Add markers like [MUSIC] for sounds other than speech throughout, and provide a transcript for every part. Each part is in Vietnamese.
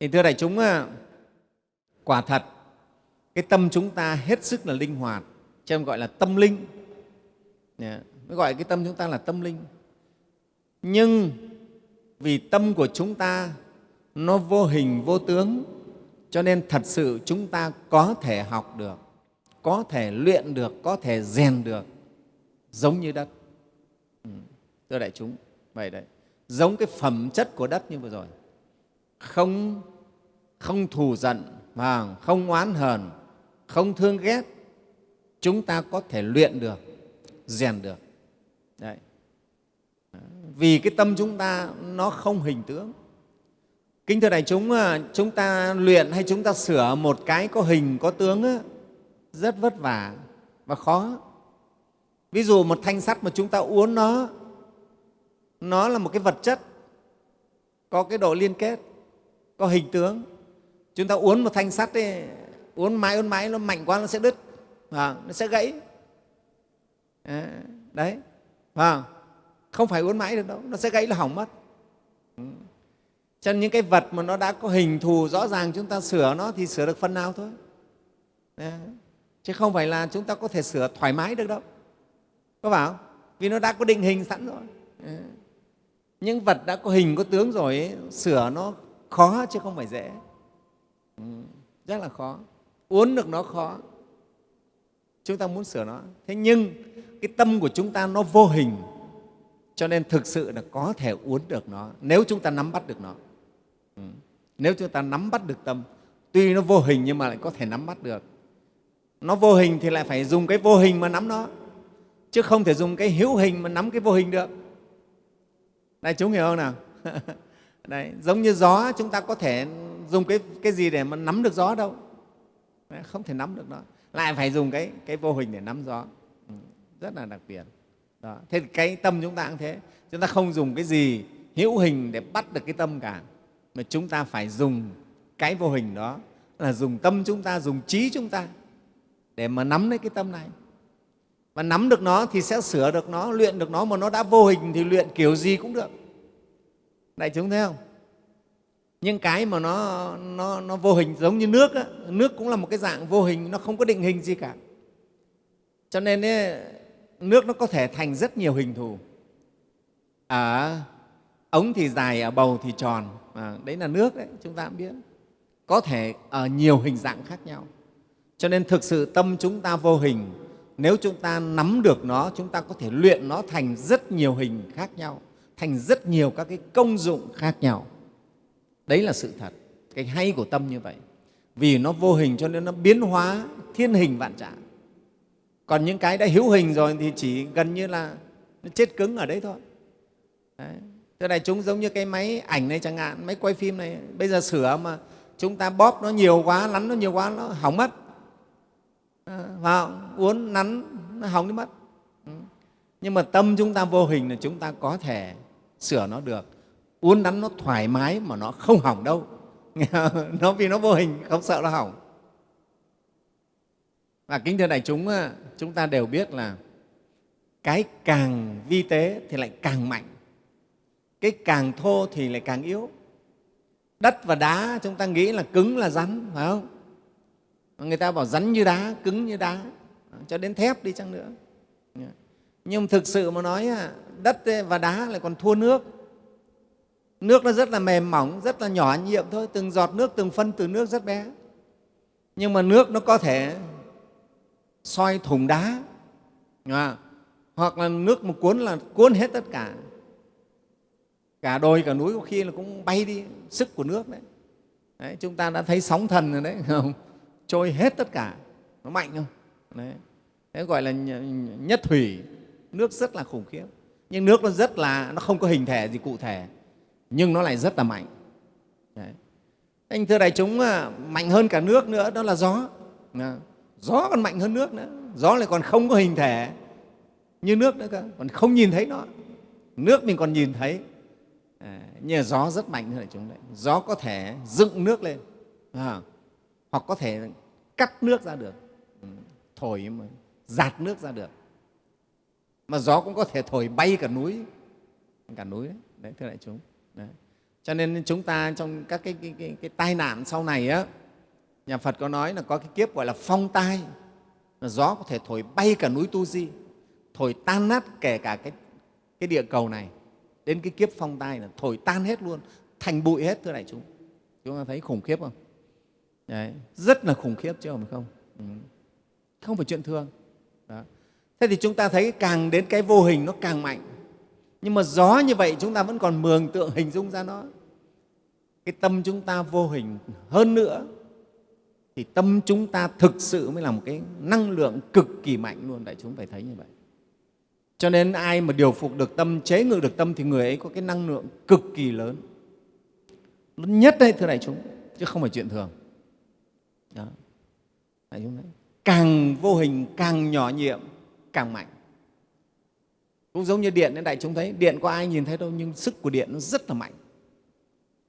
thì thưa đại chúng quả thật, cái tâm chúng ta hết sức là linh hoạt, cho nên gọi là tâm linh. Mới gọi cái tâm chúng ta là tâm linh. Nhưng vì tâm của chúng ta nó vô hình, vô tướng, cho nên thật sự chúng ta có thể học được, có thể luyện được, có thể rèn được, giống như đất. Ừ. thưa đại chúng, vậy đấy. Giống cái phẩm chất của đất như vừa rồi không không thù giận và không oán hờn, không thương ghét, chúng ta có thể luyện được, rèn được. Đấy. Vì cái tâm chúng ta nó không hình tướng. Kính thưa đại chúng à, chúng ta luyện hay chúng ta sửa một cái có hình, có tướng rất vất vả và khó. Ví dụ một thanh sắt mà chúng ta uốn nó nó là một cái vật chất, có cái độ liên kết có hình tướng. Chúng ta uốn một thanh sắt ấy, uốn mãi uốn mãi nó mạnh quá nó sẽ đứt. À, nó sẽ gãy. Đấy. À, không? Phải uốn mãi được đâu nó sẽ gãy là hỏng mất. Cho nên những cái vật mà nó đã có hình thù rõ ràng chúng ta sửa nó thì sửa được phần nào thôi. Chứ không phải là chúng ta có thể sửa thoải mái được đâu. Có bảo? vì nó đã có định hình sẵn rồi. Những vật đã có hình có tướng rồi ấy, sửa nó khó chứ không phải dễ. Ừ, rất là khó. Uốn được nó khó. Chúng ta muốn sửa nó. Thế nhưng cái tâm của chúng ta nó vô hình cho nên thực sự là có thể uốn được nó nếu chúng ta nắm bắt được nó. Ừ. nếu chúng ta nắm bắt được tâm tuy nó vô hình nhưng mà lại có thể nắm bắt được. Nó vô hình thì lại phải dùng cái vô hình mà nắm nó chứ không thể dùng cái hữu hình mà nắm cái vô hình được. Đại chúng hiểu không nào? [LAUGHS] Đấy, giống như gió chúng ta có thể dùng cái, cái gì để mà nắm được gió đâu. Đấy, không thể nắm được nó. Lại phải dùng cái, cái vô hình để nắm gió. Ừ, rất là đặc biệt. Đó. thế thì cái tâm chúng ta cũng thế. Chúng ta không dùng cái gì hữu hình để bắt được cái tâm cả. Mà chúng ta phải dùng cái vô hình đó là dùng tâm chúng ta dùng trí chúng ta để mà nắm lấy cái tâm này. Và nắm được nó thì sẽ sửa được nó luyện được nó. Mà nó đã vô hình thì luyện kiểu gì cũng được đại chúng thấy không? Nhưng cái mà nó, nó, nó vô hình giống như nước á, nước cũng là một cái dạng vô hình nó không có định hình gì cả. Cho nên ấy, nước nó có thể thành rất nhiều hình thù. Ở ống thì dài ở bầu thì tròn. À, đấy là nước đấy chúng ta cũng biết. Có thể ở nhiều hình dạng khác nhau. Cho nên thực sự tâm chúng ta vô hình. Nếu chúng ta nắm được nó chúng ta có thể luyện nó thành rất nhiều hình khác nhau thành rất nhiều các cái công dụng khác nhau. Đấy là sự thật. Cái hay của tâm như vậy. Vì nó vô hình cho nên nó biến hóa thiên hình vạn trạng. Còn những cái đã hữu hình rồi thì chỉ gần như là nó chết cứng ở đấy thôi. Đấy. Thế này chúng giống như cái máy ảnh này chẳng hạn, máy quay phim này, bây giờ sửa mà chúng ta bóp nó nhiều quá, lắn nó nhiều quá, nó hỏng mất. Ờ, à, vào uốn nắn nó hỏng đi mất. Ừ. Nhưng mà tâm chúng ta vô hình là chúng ta có thể sửa nó được. Uốn nắn nó thoải mái mà nó không hỏng đâu. [LAUGHS] nó vì nó vô hình không sợ nó hỏng. Và kính thưa đại chúng, chúng ta đều biết là cái càng vi tế thì lại càng mạnh, cái càng thô thì lại càng yếu. Đất và đá chúng ta nghĩ là cứng là rắn, phải không? Người ta bảo rắn như đá, cứng như đá, cho đến thép đi chăng nữa. Nhưng thực sự mà nói, đất và đá lại còn thua nước. Nước nó rất là mềm mỏng, rất là nhỏ nhiệm thôi, từng giọt nước, từng phân từ nước rất bé. Nhưng mà nước nó có thể soi thùng đá à, hoặc là nước một cuốn là cuốn hết tất cả. Cả đồi cả núi có khi là cũng bay đi sức của nước đấy, đấy chúng ta đã thấy sóng thần rồi đấy [LAUGHS] không? Trôi hết tất cả nó mạnh không? Đấy thế gọi là nhất thủy nước rất là khủng khiếp nhưng nước nó rất là nó không có hình thể gì cụ thể nhưng nó lại rất là mạnh. Đấy. anh thưa đại chúng à, mạnh hơn cả nước nữa đó là gió. Gió còn mạnh hơn nước nữa. Gió lại còn không có hình thể như nước nữa cơ còn không nhìn thấy nó. Nước mình còn nhìn thấy. À, nhưng gió rất mạnh hơn chúng đấy. Gió có thể dựng nước lên à, hoặc có thể cắt nước ra được. Ừ, thổi mà giạt nước ra được mà gió cũng có thể thổi bay cả núi. Cả núi đấy, đấy thưa đại chúng. Đấy. cho nên chúng ta trong các cái, cái, cái, cái tai nạn sau này á nhà phật có nói là có cái kiếp gọi là phong tai. Là gió có thể thổi bay cả núi tu di thổi tan nát kể cả cái, cái địa cầu này. Đến cái kiếp phong tai là thổi tan hết luôn thành bụi hết thưa đại chúng. Chúng ta thấy khủng khiếp không? Đấy, rất là khủng khiếp chứ không phải không? Ừ. không phải chuyện thường thế thì chúng ta thấy càng đến cái vô hình nó càng mạnh. Nhưng mà gió như vậy chúng ta vẫn còn mường tượng hình dung ra nó. Cái tâm chúng ta vô hình hơn nữa, thì tâm chúng ta thực sự mới là một cái năng lượng cực kỳ mạnh luôn. Đại chúng phải thấy như vậy. Cho nên ai mà điều phục được tâm, chế ngự được tâm thì người ấy có cái năng lượng cực kỳ lớn. Lớn nhất đấy, thưa đại chúng, chứ không phải chuyện thường. Đó. đại chúng thấy. Càng vô hình, càng nhỏ nhiệm càng mạnh cũng giống như điện đại chúng thấy điện có ai nhìn thấy đâu nhưng sức của điện nó rất là mạnh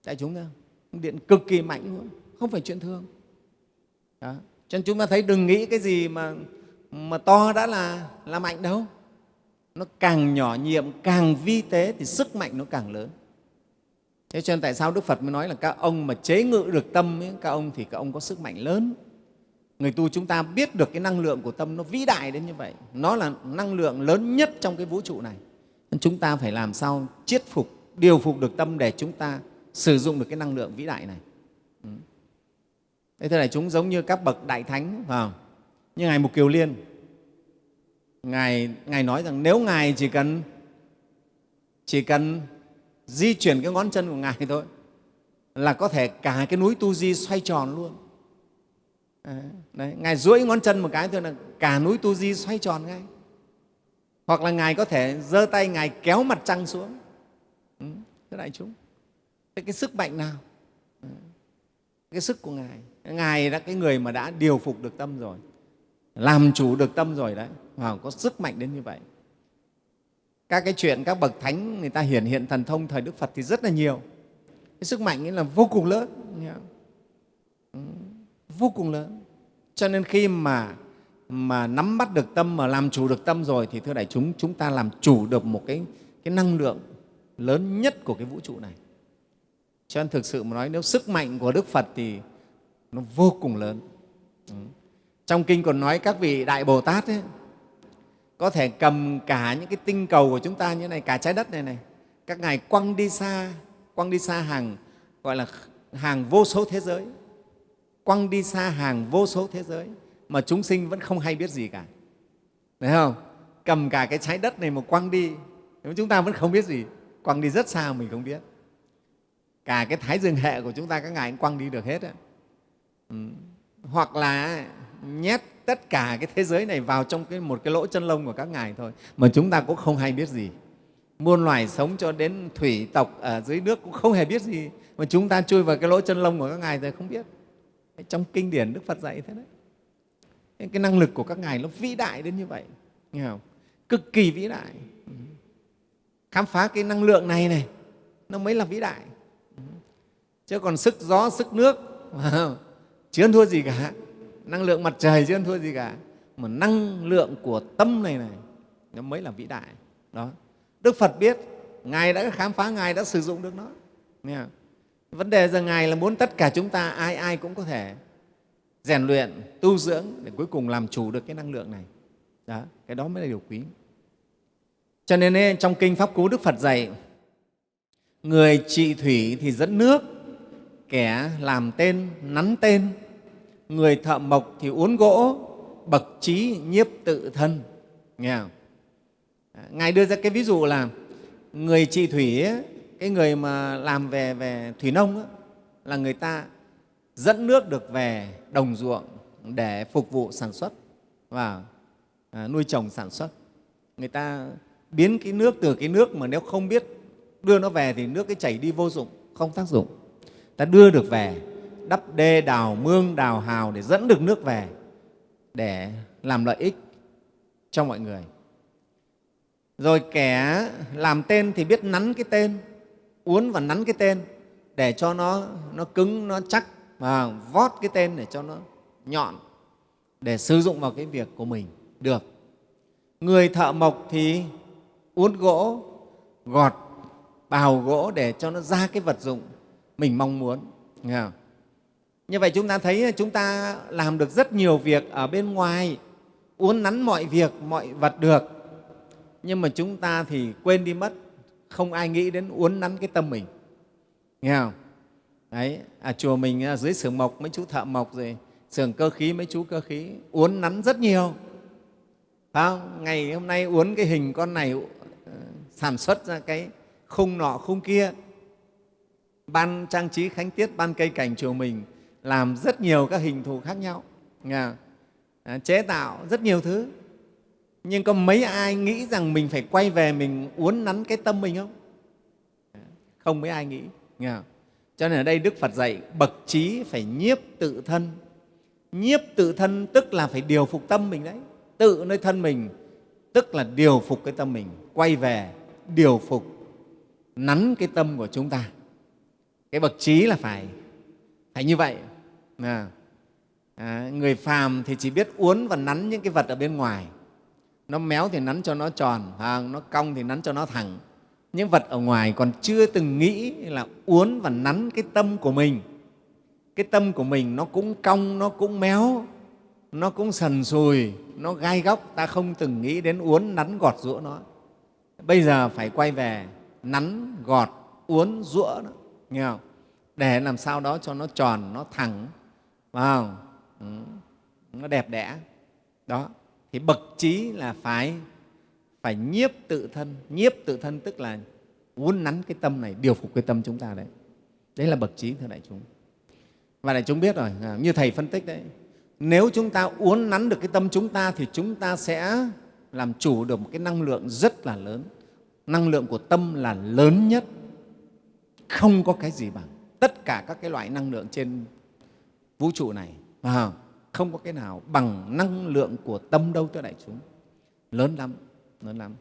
đại chúng thấy không? điện cực kỳ mạnh luôn không phải chuyện thường đó. cho nên chúng ta thấy đừng nghĩ cái gì mà mà to đã là là mạnh đâu nó càng nhỏ nhiệm càng vi tế thì sức mạnh nó càng lớn thế cho nên tại sao đức phật mới nói là các ông mà chế ngự được tâm ấy, các ông thì các ông có sức mạnh lớn người tu chúng ta biết được cái năng lượng của tâm nó vĩ đại đến như vậy. Nó là năng lượng lớn nhất trong cái vũ trụ này. Nên chúng ta phải làm sao chiết phục, điều phục được tâm để chúng ta sử dụng được cái năng lượng vĩ đại này. Ừ. thế thế này chúng giống như các bậc đại thánh, phải không? như ngài mục kiều liên. Ngài ngài nói rằng nếu ngài chỉ cần chỉ cần di chuyển cái ngón chân của ngài thôi, là có thể cả cái núi tu di xoay tròn luôn. Ờ, đấy, ngài duỗi ngón chân một cái thôi là cả núi tu di xoay tròn ngay. Hoặc là ngài có thể giơ tay ngài kéo mặt trăng xuống. Ừ, đại chúng thế cái sức mạnh nào? Ừ, cái sức của ngài. Ngài là cái người mà đã điều phục được tâm rồi làm chủ được tâm rồi đấy. Mà có sức mạnh đến như vậy. Các cái chuyện các bậc thánh người ta hiển hiện thần thông thời đức phật thì rất là nhiều. Cái sức mạnh ấy là vô cùng lớn vô cùng lớn. Cho nên khi mà mà nắm bắt được tâm mà làm chủ được tâm rồi thì thưa đại chúng chúng ta làm chủ được một cái cái năng lượng lớn nhất của cái vũ trụ này. Cho nên thực sự mà nói nếu sức mạnh của đức phật thì nó vô cùng lớn. Ừ. trong kinh còn nói các vị đại bồ tát ấy, có thể cầm cả những cái tinh cầu của chúng ta như này cả trái đất này này. Các ngài quăng đi xa quăng đi xa hàng gọi là hàng vô số thế giới quăng đi xa hàng vô số thế giới mà chúng sinh vẫn không hay biết gì cả. Thấy không? Cầm cả cái trái đất này mà quăng đi chúng ta vẫn không biết gì quăng đi rất xa mình không biết. Cả cái thái dương hệ của chúng ta các ngài cũng quăng đi được hết Ừ. hoặc là nhét tất cả cái thế giới này vào trong cái, một cái lỗ chân lông của các ngài thôi mà chúng ta cũng không hay biết gì. Muôn loài sống cho đến thủy tộc ở dưới nước cũng không hề biết gì mà chúng ta chui vào cái lỗ chân lông của các ngài rồi không biết trong kinh điển đức phật dạy thế đấy. Cái năng lực của các ngài nó vĩ đại đến như vậy. Nghe không? cực kỳ vĩ đại. Khám phá cái năng lượng này này, nó mới là vĩ đại. Chứ còn sức gió, sức nước [LAUGHS] chưa thua gì cả. Năng lượng mặt trời chưa thua gì cả. Mà năng lượng của tâm này này, nó mới là vĩ đại. Đó. Đức phật biết, ngài đã khám phá, ngài đã sử dụng được nó. Nghe không? Vấn đề giờ ngài là muốn tất cả chúng ta ai ai cũng có thể rèn luyện tu dưỡng để cuối cùng làm chủ được cái năng lượng này. Đó cái đó mới là điều quý. Cho nên trong kinh pháp cú đức phật dạy người trị thủy thì dẫn nước kẻ làm tên nắn tên. Người thợ mộc thì uốn gỗ bậc trí nhiếp tự thân. Nghe không? ngài đưa ra cái ví dụ là người trị thủy ấy, cái người mà làm về về thủy nông đó, là người ta dẫn nước được về đồng ruộng để phục vụ sản xuất và à, nuôi trồng sản xuất. Người ta biến cái nước từ cái nước mà nếu không biết đưa nó về thì nước cái chảy đi vô dụng không tác dụng. Ta đưa được về đắp đê đào mương đào hào để dẫn được nước về để làm lợi ích cho mọi người. Rồi kẻ làm tên thì biết nắn cái tên uốn và nắn cái tên để cho nó nó cứng, nó chắc và vót cái tên để cho nó nhọn để sử dụng vào cái việc của mình. Được. Người thợ mộc thì uốn gỗ, gọt, bào gỗ để cho nó ra cái vật dụng mình mong muốn. Nghe không? như vậy chúng ta thấy, chúng ta làm được rất nhiều việc ở bên ngoài, uốn nắn mọi việc, mọi vật được. Nhưng mà chúng ta thì quên đi mất không ai nghĩ đến uốn nắn cái tâm mình. Nghe không? Đấy à, chùa mình à, dưới xưởng mộc mấy chú thợ mộc rồi xưởng cơ khí mấy chú cơ khí uốn nắn rất nhiều. Phải không? ngày hôm nay uốn cái hình con này ờ, sản xuất ra cái khung nọ khung kia. Ban trang trí khánh tiết ban cây cảnh chùa mình làm rất nhiều các hình thù khác nhau. Nghe à, chế tạo rất nhiều thứ nhưng có mấy ai nghĩ rằng mình phải quay về mình uốn nắn cái tâm mình không? Không mấy ai nghĩ nghe không? cho nên ở đây đức phật dạy bậc trí phải nhiếp tự thân. Nhiếp tự thân tức là phải điều phục tâm mình đấy. Tự nơi thân mình tức là điều phục cái tâm mình. Quay về điều phục nắn cái tâm của chúng ta. Cái bậc trí là phải phải như vậy. À, à, người phàm thì chỉ biết uốn và nắn những cái vật ở bên ngoài nó méo thì nắn cho nó tròn à, nó cong thì nắn cho nó thẳng. Những vật ở ngoài còn chưa từng nghĩ là uốn và nắn cái tâm của mình. Cái tâm của mình nó cũng cong, nó cũng méo, nó cũng sần sùi, nó gai góc. Ta không từng nghĩ đến uốn nắn gọt rũa nó. Bây giờ phải quay về nắn, gọt, uốn rũa nó, nghe không? Để làm sao đó cho nó tròn, nó thẳng, phải không? Ừ. nó đẹp đẽ. Đó thì bậc trí là phải phải nhiếp tự thân. Nhiếp tự thân tức là uốn nắn cái tâm này, điều phục cái tâm chúng ta đấy. Đấy là bậc trí, thưa đại chúng. Và đại chúng biết rồi à, như thầy phân tích đấy, nếu chúng ta uốn nắn được cái tâm chúng ta thì chúng ta sẽ làm chủ được một cái năng lượng rất là lớn. Năng lượng của tâm là lớn nhất, không có cái gì bằng tất cả các cái loại năng lượng trên vũ trụ này, phải không? Không có cái nào bằng năng lượng của tâm đâu thưa đại chúng. Lớn lắm lớn lắm.